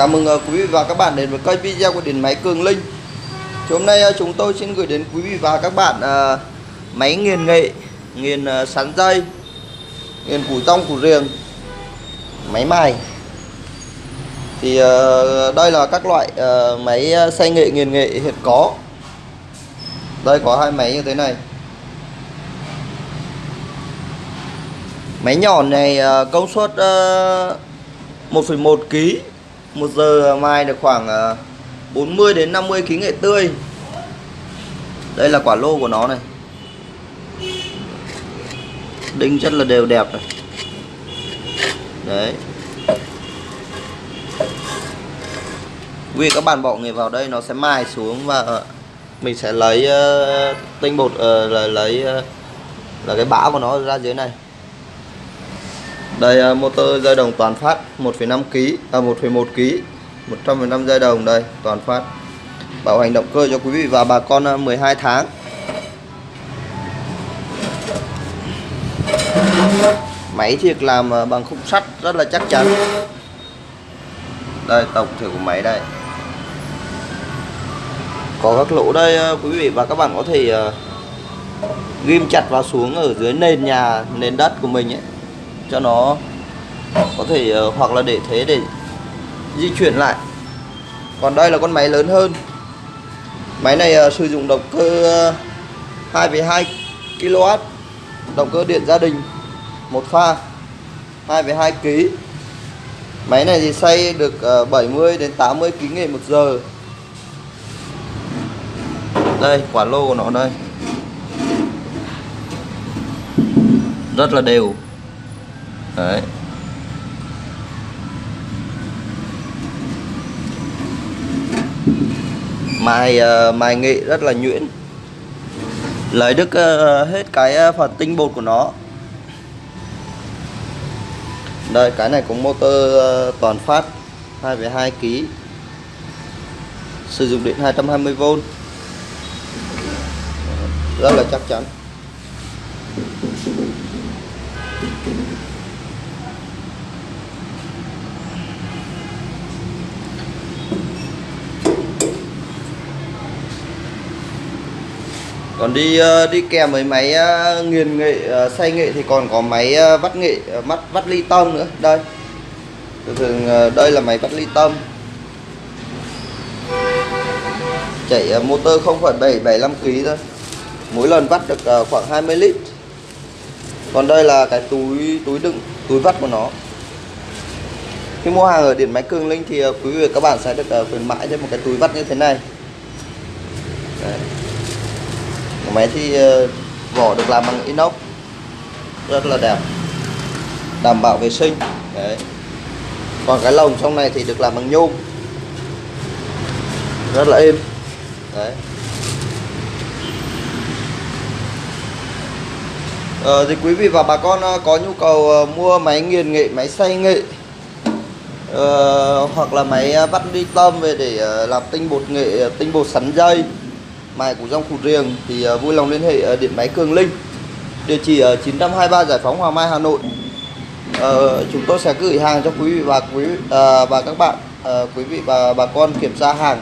Chào mừng ờ, quý vị và các bạn đến với kênh video của điện máy Cường Linh. Thì Hôm nay ờ, chúng tôi xin gửi đến quý vị và các bạn ờ, máy nghiền nghệ, nghiền sắn dây, nghiền củ rong củ riềng, máy mài. Thì đây là các loại máy xay nghệ nghiền nghệ hiện có. Đây có hai máy như thế này. Máy nhỏ này công suất ờ, 1,1 kg một giờ mai được khoảng ờ, 40 đến 50 kg nghệ tươi. Đây là quả lô của nó này. Đinh rất là đều đẹp này. Đấy. Vì các bạn bỏ nghề vào đây nó sẽ mài xuống và ờ, mình sẽ lấy uh, tinh bột uh, là lấy uh, là cái bã của nó ra dưới này đây à, motor dây đồng toàn phát 1,5 kg à 1,1 kg 115 dây đồng đây toàn phát. Bảo hành động cơ cho quý vị và bà con à, 12 tháng. Máy thiệt làm à, bằng khung sắt rất là chắc chắn. Đây tổng thể của máy đây. Có các lỗ đây quý vị và các bạn có thể ghim chặt vào xuống ở dưới nền nhà nền đất của mình ấy cho nó có thể uh, hoặc là để thế để di chuyển lại. Còn đây là con máy lớn hơn. Máy này uh, sử dụng động cơ uh, 2,2 kW động cơ điện gia đình một pha 2,2 kg máy này thì xay được ờ, uh, 70 đến 80 kg nghệ một giờ. Đây quả lô của nó đây. Rất là đều. Đấy. Mài uh, ờ, mài nghệ rất là nhuyễn. Lấy được uh, ờ, hết cái uh, phần tinh bột của nó. Đây cái này cũng motor uh, toàn phát 2,2 kg. Sử dụng điện 220V. Rất là chắc chắn. Còn đi ờ, đi kèm với máy ờ, nghiền nghệ ờ, xay nghệ thì còn có máy vắt nghệ mắt vắt ly tâm nữa. Đây. Thường đây là máy vắt ly tâm chạy motor 0,775 kg thôi. Mỗi lần vắt được khoảng 20 lít. Còn đây là cái túi túi đựng túi vắt của nó. Khi mua hàng ở điện máy cường linh thì quý vị và các bạn sẽ được khuyến mãi thêm một cái túi vắt như thế này. Đấy máy thì ờ, vỏ được làm bằng inox rất là đẹp đảm bảo vệ sinh đấy. Còn cái lồng trong này thì được làm bằng nhôm rất là êm đấy. Ờ, thì quý vị và bà con ờ, có nhu cầu ờ, mua máy nghiền nghệ máy xay nghệ ờ, hoặc là máy vắt đi tôm về để làm tinh bột nghệ tinh bột sắn dây mài của dòng củ riềng thì à, vui lòng liên hệ à, điện máy Cường Linh. Địa chỉ ở 923 Giải phóng Hoàng Mai Hà Nội. Ờ, chúng tôi sẽ gửi hàng cho quý vị và quý uh, và các bạn uh, quý vị và bà con kiểm tra hàng.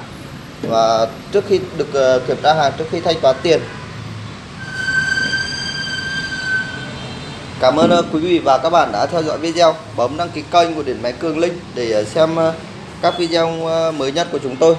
Và trước khi được uh, kiểm tra hàng trước khi thanh toán tiền. Cảm ơn uh, quý vị và các bạn đã theo dõi video. Bấm đăng ký kênh của điện máy Cường Linh để uh, xem uh, các video uh, mới nhất của chúng tôi.